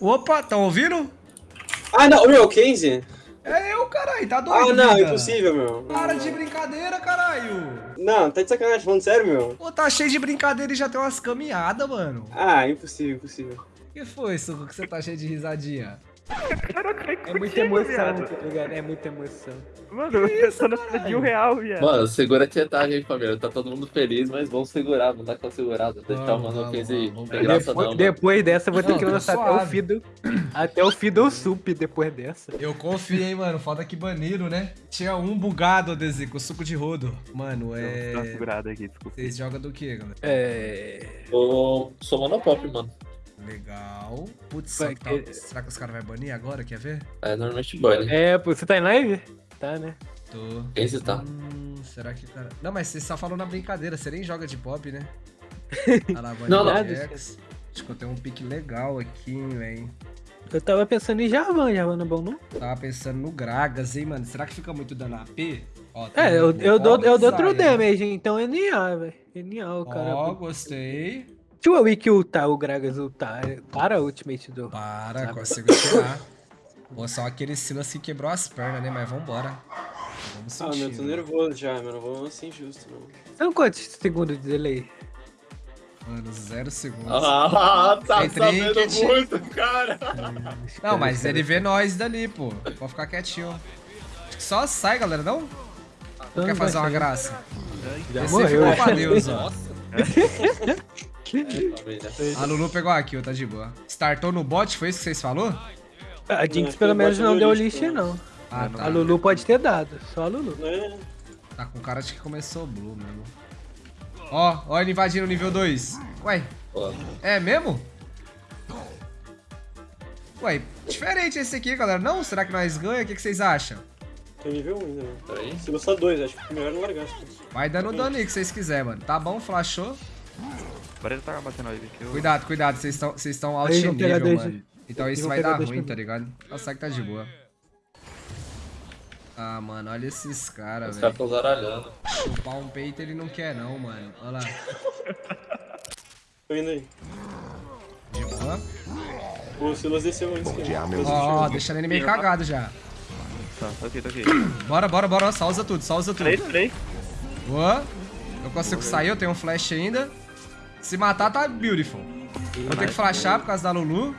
Opa, tá ouvindo? Ah, não, meu, 15? É eu, caralho, tá doido? Ah, não, vida? impossível, meu. Para de brincadeira, caralho. Não, tá de sacanagem, falando sério, meu. Pô, tá cheio de brincadeira e já tem umas caminhadas, mano. Ah, impossível, impossível. O que foi, Suco, que você tá cheio de risadinha? É muita emoção, tá ligado? É muita emoção. Mano, eu tô na de um real, viado. Mano, segura a tietagem aí, família. Tá todo mundo feliz, mas vamos segurar, não dá pra segurar. Deixar o Vamos, mano vamos, 15 vamos, não vamos. tem graça não. Depois, depois dessa, eu vou ter que tá lançar até o. Fiddle. Até o Fiddle Sup depois dessa. Eu confiei, mano. Foda que baniram, né? Tinha um bugado, Dezico, suco de rodo. Mano, é. segurada aqui, desculpa. Vocês jogam do que, galera? É. Eu sou monopop, mano. Legal. Putz, Vai será que, tá- que- será que os caras vão banir agora? Quer ver? É normalmente né? É, pô, você tá em live? Tá, né? Tô. Quem você tá? Hum, será que o cara. Não, mas você só falou na brincadeira, você nem joga de pop, né? Olha lá, Não, não. Acho que eu tenho um pique legal aqui, hein, velho. Eu tava pensando em Jarvan, Jarvan não é bom, não? Tava pensando no Gragas, hein, mano. Será que fica muito dano AP? Ó, É, eu, um- eu, dou, eu dou true damage, então é NA, velho. NA, o cara. Ó, gostei. Deixa o Wiki ultar, o Gragas ultar. Para o ultimate do. Para, Sabe? consigo tirar. Pô, só aquele Silas que quebrou as pernas, né? Mas vambora. Vamos Ah, meu, sentir. tô né? nervoso já, meu. Não vou assim justo, não. São quantos segundos de delay? Mano, zero segundos. Ah, tá Tem sabendo trinket. muito, cara. Não, mas ele vê nós dali, pô. Pode ficar quietinho. Acho que só sai, galera, não? Ou quer fazer uma graça? Já Esse morreu, ficou pra Deus, ó. É. A Lulu pegou a kill, tá de boa. Startou no bot, foi isso que vocês falou? A Jinx pelo menos não deu lixo, lixo, né? não. Ah, A. Lulu pode ter dado, só a Lulu. Não é? Tá com cara de que começou blue mesmo. Ó, ó ele invadindo o nível 2. Ué, é mesmo? Ué, diferente esse aqui, galera. Não? Será que nós ganha? O que, que vocês acham? Tô nível 1 ainda, meu. peraí. Se gostar 2, acho que melhor não largar. Vai dando dano aí que vocês quiserem, mano. Tá bom, flashou. Agora ele tá batendo aí, que eu... Cuidado, cuidado. Vocês estão vocês estão alto Eles vão pegar nível, mano. Então eles isso vão vai dar ruim, tá ligado? Nossa, que tá de boa. Ah, mano, olha esses caras, Os velho. caras tão zaralhando. Chupar um peito ele não quer não, mano. Olha lá. Tô indo aí. De boa. O Silas desceu antes que eu. Ó, ó, deixando ele meio cagado já. Tá, tô aqui, tô aqui. Bora, bora, bora. Só usa tudo, só usa tudo. Três, três. Boa. Eu consigo sair, eu tenho um flash ainda. Se matar, tá beautiful. Vou ter que flashar por causa da Lulu.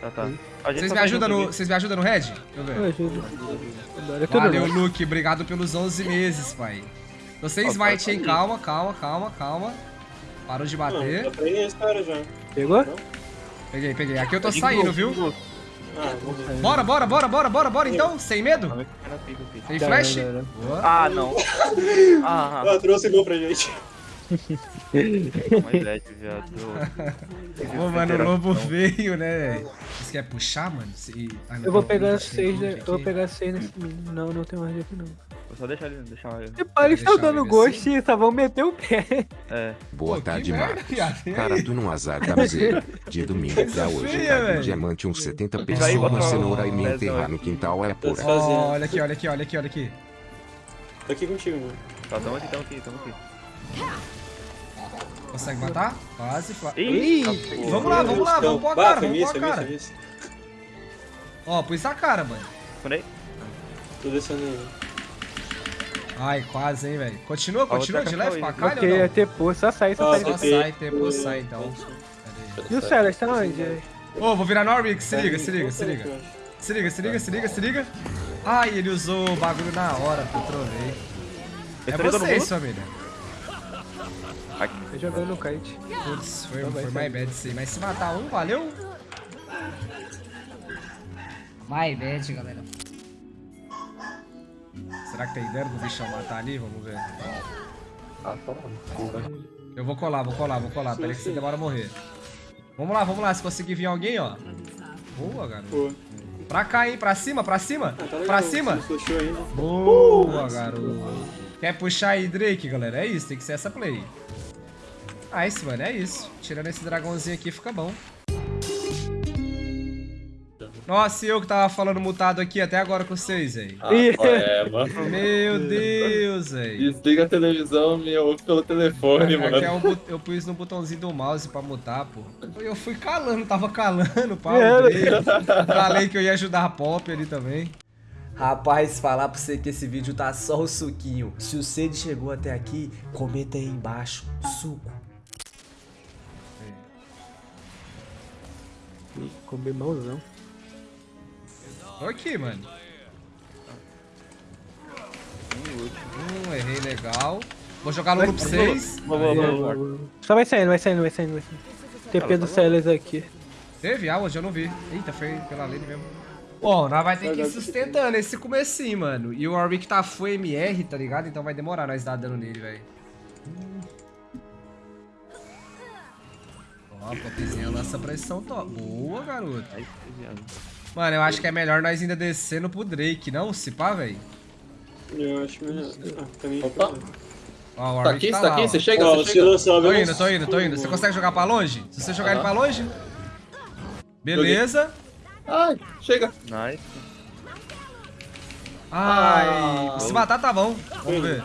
Tá, tá. Vocês me tá ajudam no, vocês me ajudam no red? Deixa eu Eu ver. ajudo. É Valeu. Luke. Obrigado pelos 11 meses, pai. Você smite, hein? Calma, calma, calma, calma. Parou de Não, bater. esse cara já. Pegou? Peguei, peguei. Aqui eu tô De saindo, viu? gol. Ah. Bora, bora, bora, bora, bora, bora então, sem medo. Tá, pica aqui. Tem Tá, flash? tá, tá. Ah, não. Ah, Ah, trouxe gol pra gente. Viado. Ô, mano, o lobo veio, né? Você quer puxar, mano? Se- ah, não, Eu vou pegar seis, né? eu vou pegar seis nesse menino. Não, não tem mais aqui não. Vou só deixar ele, deixar ele. Depois eles estão dando ele gosto e só vão meter o pé. É. Boa Pô, tarde, merda, Marcos. aí? Cara, tu não azar da miséria. De domingo pra hoje, feia, velho. diamante uns 70 aí, pessoas, uma cenoura e me enterrar no quintal é pura. Tá fazendo. olha aqui, olha aqui, olha aqui, olha aqui. Tô aqui contigo, mano. Tá, tamo aqui, tamo aqui, tamo aqui. Consegue matar? Quase. fa- Ih, Vamos lá, vamos lá, vamos pôr a cara, vamos pôr a cara. Ó, pus a cara, mano. Fundei? Tô descendo aí. Ai, quase, hein, velho. Continua, continua de leve pra cá, Porque não? ter pô, só sair, só sair. Só sai, tempo sai, então. E o Celas tá onde? Ô, vou virar Norwich, se liga, se liga, se liga. Se liga, se liga, se liga, se liga. Ai, ele usou o bagulho na hora, pô, trovei. É vocês, bolo? Família. Tô jogando no kite. Putz, foi, Então foi sair. mais bad isso aí. Mas se matar um, valeu? Vai, bet, galera. Será que tem ideia do bichão matar ali? Vamos ver. Ah, toma. Desculpa. Eu vou colar, vou colar, vou colar. Pera aí que você demora a morrer. Vamos lá, vamos lá. Se conseguir vir alguém, ó. Boa, garoto. Pô. Pra cá, hein? Pra cima, pra cima. Ah, tá. Pra cima. Ainda. Boa, garoto. Quer puxar aí, Drake, galera? É isso, tem que ser essa play. Nice, mano, é isso. Tirando esse dragãozinho aqui, fica bom. Nossa, e eu que tava falando mutado aqui até agora com vocês, velho. Ah, é, mano. Meu Deus, velho. Desliga a televisão, me ouve pelo telefone, É mano. é um bu- eu pus no botãozinho do mouse pra mutar, pô. Eu fui calando, tava calando, pá. É. Falei que eu ia ajudar a Pop ali também. Rapaz, falar pra você que esse vídeo tá só o suquinho. Se o Cid chegou até aqui, comenta aí embaixo. Suco. Comer mãozão. Tô aqui, mano. Hum, errei legal. Vou jogar no loop 6. Boa, boa, boa, boa. Só vai saindo, vai saindo, vai saindo, vai saindo. TP do Celes aqui. Teve ah, hoje eu não vi. Eita, foi pela lane mesmo. Bom, nós vai ter que ir sustentando esse comecinho, mano. E o Warwick tá full MR, tá ligado? Então vai demorar nós dar dano nele, velho. Ó, a popzinha lança pressão top. Boa, garoto. Mano, eu acho que é melhor nós ainda descendo pro Drake, não? Se pá, velho. Eu acho melhor. Ah, também. Opa. Ó, o Tá Warwick aqui, tá tá lá, aqui? ó. Você chega? Ó, Você chega? lançar, Tô indo, tô indo, tô indo. Você consegue jogar pra longe? Se você jogar ele Aham. pra longe... Beleza. Ai, chega. Nice. Ai, Ah. se matar tá bom. Vamos ver.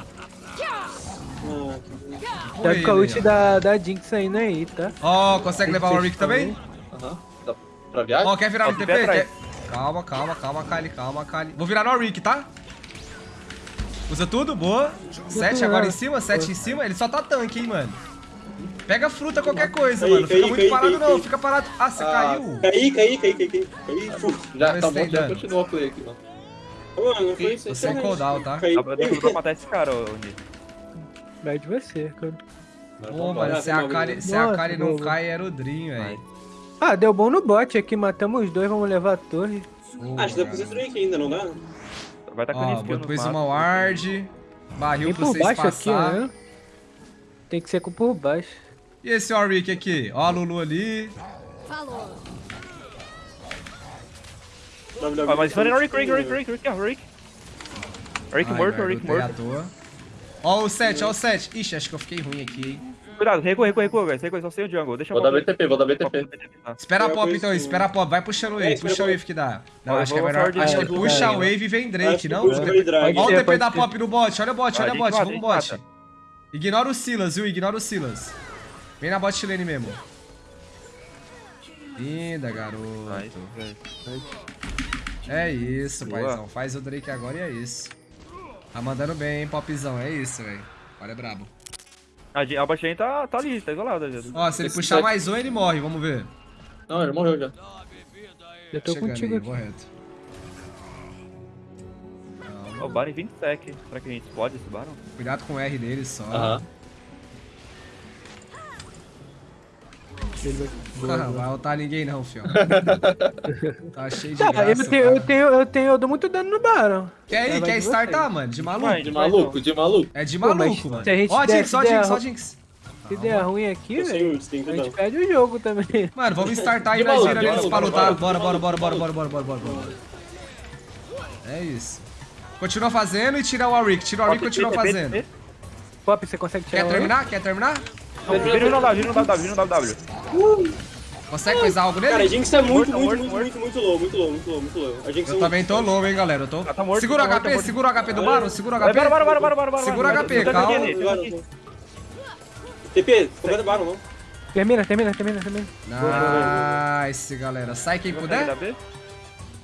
Deve com a ult da, da Jinx aí, né? Tá? Ó, consegue levar o Warwick também? Aham. Dá pra viagem? Ó, quer virar no Ó, de TP? Quer- Calma, calma, calma, Kali, calma, Kali. Vou virar no Warwick, tá? Usa tudo, boa. Sete agora em cima, sete em cima. Ele só tá tanque, hein, mano. Pega fruta, qualquer coisa, Caí, mano. Fica caí, muito caí, parado, caí, não. caí. Fica parado. Ah, você Ah. caiu? Caí, caí, caí, caí, caí. Já Mas tá bom, já continua a play aqui, mano. Mano, não foi isso. Você é cooldown, tá? Caí. Dá pra, dá pra matar esse cara, ô Nito. Vai de você, cara. Pô, mano, se a Kali, se a Kali não cai, era o Dream, velho. Ah, deu bom no bot aqui, matamos os dois, vamos levar a torre. Boa, Acho que dá pra fazer garoto. Drake ainda, não dá? Vai tá com Ó, mato. uma ward. Barril pra por vocês baixo aqui, passar. né? Tem que ser com por baixo. E esse Warwick aqui? Ó a Lulu ali. Ah, mas foi no Rick, Rick, Rick, Rick, Rick, Rick. Rick Ai, morto, Rick morto. Ó o 7, ó o 7. Ixi, acho que eu fiquei ruim aqui, hein. Cuidado, recua, recua, recua, guys. Recua, só sem o jungle. Deixa Vou dar BTP, vou dar BTP. Tá. Espera a pop então, espera a pop. Vai puxando o wave, É, puxa o wave que dá. Não, acho que é melhor. Acho que de puxa né? wave e vem Drake, não? puxa o o TP da pop no bot, olha o bot, olha o bot, vamos bot. Ignora o Silas, viu? Ignora o Silas. Vem na bot lane mesmo. Linda, garoto. É isso, paizão. Faz o Drake agora e é isso. Tá mandando bem, hein, popzão. É isso, velho. Olha, é brabo. A, a lane tá, tá ali, tá isolada. Ó, se ele Esse puxar mais um, ele morre. Vamos ver. Não, ele morreu já. Eu tô Chegando contigo aí, aqui. vou reto. Ó, o Baron 20 sec. Será que a gente explode esse Baron? Cuidado com o R dele só. Aham. Ele vai- Não vai ultar ninguém não, fio. tá cheio de Tá, graça. eu tenho, eu tenho, eu tenho, eu dou muito dano no Baron. Quer de quer vocês. startar, mano? De maluco? Vai, De maluco, de maluco. É de Pô, maluco, mano. se a gente Ó, der- Jinx, ó, der Jinx, ó, Jinx. Se der ruim aqui, velho, a gente perde o jogo também. Mano, vamos startar e nós vira eles pra lutar. Bora, bora, bora, bora, bora, bora, bora, bora, bora. É isso. Continua fazendo e tira o Warwick. Tira o Warwick e continua fazendo. Pop, você consegue tirar Quer um terminar? Quer terminar? Vira no W, vira no W, vira no W. Consegue coisar algo Cara, a nele? Jinx tá muito, Morto, muito, morto, muito, morto. muito, muito low, muito low, muito low, muito low. A Jinx Eu é também tô low, hein, galera. Eu tô... Ah, tá morto, Segura o tá morto, HP, tá segura o HP do Baron, segura o Vai, HP. Bora, bora, bora, bora, bora, bora. Segura bora. HP, calma. TP, completa Baron, não? Termina, termina, termina, termina. Nice, galera. Sai quem puder.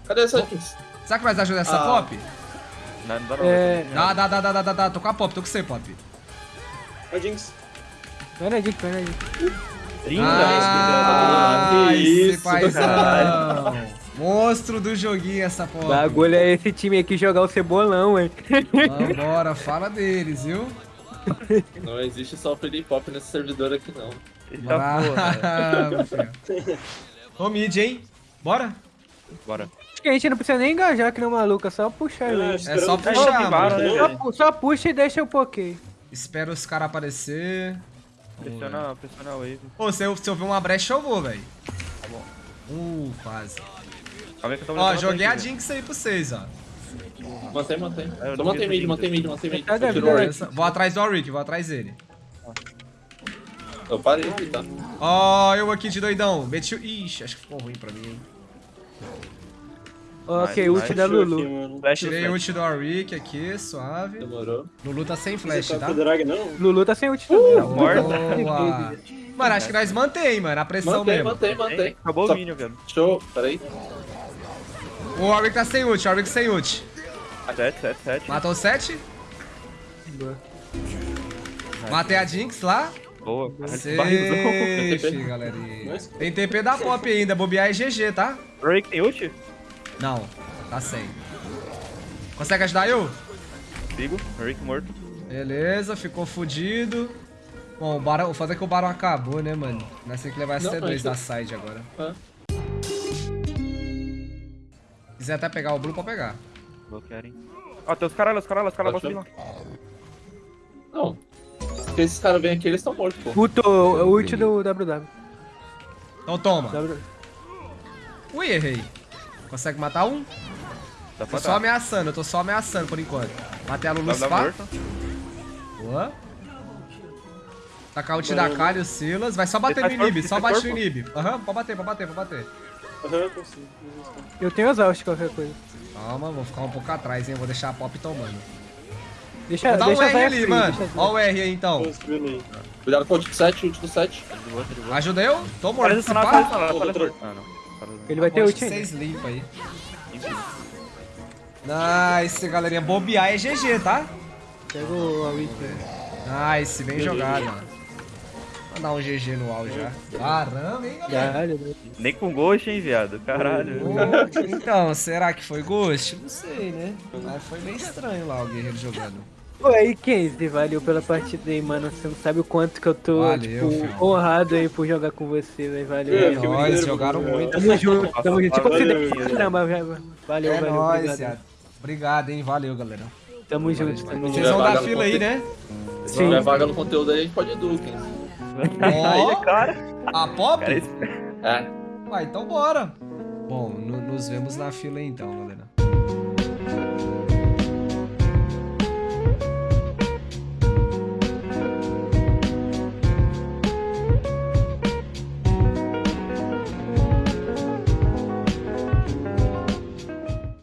Cadê essa Jinx? Será que nós ajuda essa Ah. pop? Não, não dá não. É, Dá, dá, dá, dá, dá, dá, dá. Tô com a pop, tô com você, pop. A Jinx. Vai na dica. Ah, Que esse isso, paizão. Monstro do joguinho essa pop. Bagulho é esse time aqui jogar o cebolão, hein. Vambora, fala deles, viu? Não existe só o Felipe Pop nesse servidor aqui, não. Eita porra. Ô mid, hein? Bora? Bora. Acho que a gente não precisa nem engajar que nem um maluco, é só puxar ele. Ah, É só puxar, É, né, mano. Só puxa e deixa o poké. Espera os caras aparecer. Pressiona, pressiona a wave. Pô, se eu, se eu ver uma brecha, eu vou, velho. Tá bom. Uh, quase. Calma aí que eu tô Ó, joguei a Jinx aí pra vocês, ó. Mantém, mantém. É, eu Só mantém mid, mantém mid, mantém mid. Vou atrás do Auric, vou atrás dele. Eu parei tá? Ó, eu aqui de doidão. Meti o... Ixi, acho que ficou ruim pra mim, hein. Ok, ult da Lulu. Flash Tirei ult do Warwick aqui, suave. Demorou. Lulu tá sem flash, tá? drag, não? Lulu tá sem ult também. Tá morta. Boa. Mano, acho que nós mantém, mano, a pressão Mantém, mesmo. mantém, mantém. Acabou Só- o minion, velho. Show, peraí. O Warwick tá sem ult, o Warwick sem ult. 7, 7, 7. Matou o 7. Boa. Matei a Jinx lá. Boa. Safe, galerinha. Nice. Tem TP da Pop ainda, bobear é GG, tá? Rick tem ult? Não, tá sem. Consegue ajudar eu? Sigo. Rick morto. Beleza, ficou fudido. Bom, o, barão, o foda é que o Barão acabou, né, mano? Nós temos que levar esse Não, T2 mas- da side agora. Ah. Quiser até pegar o Blue, pode pegar. Bloquearem. Ó, tem os caras lá, os caras lá, os caras lá, lá. Não. Se esses caras vêm aqui, eles estão mortos, pô. Ult, o ult do WW. Então toma. W- Ui, errei. Consegue matar um? Dá Tô só dar. ameaçando, eu tô só ameaçando por enquanto. Matei a Lulu Dá, dá Spa. Boa. Tacar o ult da Kali e o Silas. Vai só bater no faz Inib, só ele bate faz no. Inib. Aham, pode bater, pode bater, pode bater. Aham, consigo. Eu tenho exaust qualquer coisa. Calma, vou ficar um pouco atrás, hein. Vou deixar a Pop tomando. Deixa, Vou dar um deixa R ali, free, mano. deixa Ó o R aí, então. Cuidado com o ult do 7, ult do 7. Tá de boa, tá de boa. Ajuda eu? Tô morto. Tá doutor. morto. Ah, não. Ele vai ter ult ainda. Vocês aí. Nice, galerinha. Bobear é GG, tá? Pega o Warwick. Nice, bem jogado, mano. Vou dar um GG no UAU já. Caramba, hein, galera? Caralho, né? Nem com ghost, hein, viado. Caralho. Então, será que foi Ghost? Não sei, né? Mas foi meio estranho lá o guerreiro jogando. Pô, aí, Kenzie, valeu pela partida aí, mano. Você não sabe o quanto que eu tô, Valeu, tipo, filho. honrado aí por jogar com você, velho. Valeu. É, Nós brincadeira, jogaram mano. muito. Tamo junto, tamo junto. Valeu, considero pra valeu. caramba, velho. Valeu, É valeu. nóis, obrigado. Obrigado, hein? Valeu, galera. Tamo junto, tamo Vocês junto. vão vaga dar fila aí, né? Se tiver vaga no conteúdo aí, a gente pode ir Duken. Ó, Aí, cara. a Pop? Cara, esse É. Vai, então bora. Bom, no- nos vemos na fila aí então, galera.